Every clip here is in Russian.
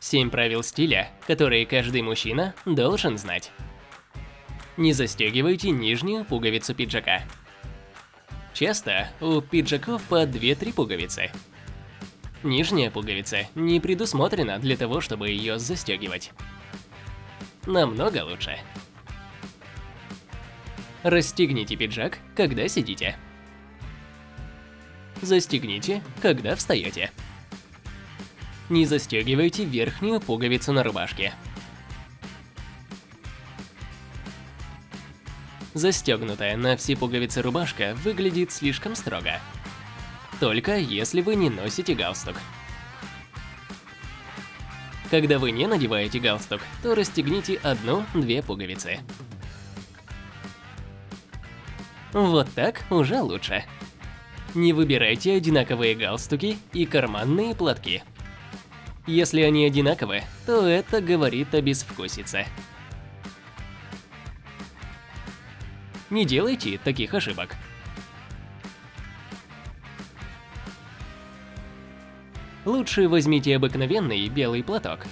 7 правил стиля, которые каждый мужчина должен знать. Не застегивайте нижнюю пуговицу пиджака. Часто у пиджаков по 2-3 пуговицы. Нижняя пуговица не предусмотрена для того, чтобы ее застегивать. Намного лучше. Расстегните пиджак, когда сидите. Застегните, когда встаете. Не застегивайте верхнюю пуговицу на рубашке. Застегнутая на все пуговицы рубашка выглядит слишком строго. Только если вы не носите галстук. Когда вы не надеваете галстук, то расстегните одну-две пуговицы. Вот так уже лучше. Не выбирайте одинаковые галстуки и карманные платки. Если они одинаковы, то это говорит о безвкусице. Не делайте таких ошибок. Лучше возьмите обыкновенный белый платок.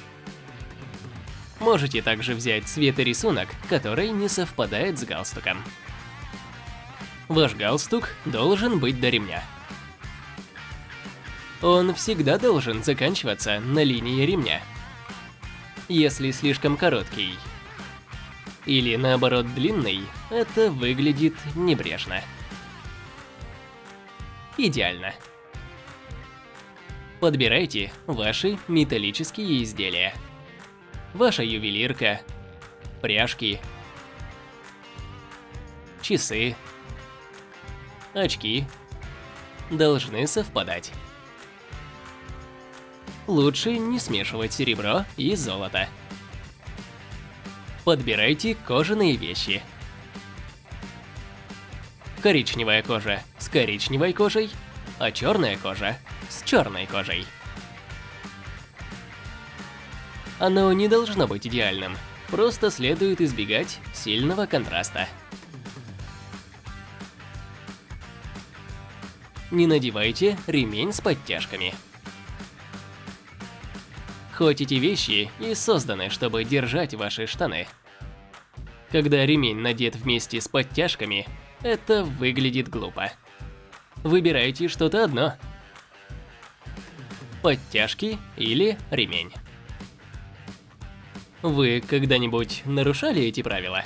Можете также взять цвет и рисунок, который не совпадает с галстуком. Ваш галстук должен быть до ремня. Он всегда должен заканчиваться на линии ремня. Если слишком короткий или наоборот длинный, это выглядит небрежно. Идеально. Подбирайте ваши металлические изделия. Ваша ювелирка, пряжки, часы, очки должны совпадать. Лучше не смешивать серебро и золото. Подбирайте кожаные вещи. Коричневая кожа с коричневой кожей, а черная кожа с черной кожей. Оно не должно быть идеальным, просто следует избегать сильного контраста. Не надевайте ремень с подтяжками. Хоть эти вещи и созданы, чтобы держать ваши штаны. Когда ремень надет вместе с подтяжками, это выглядит глупо. Выбирайте что-то одно. Подтяжки или ремень. Вы когда-нибудь нарушали эти правила?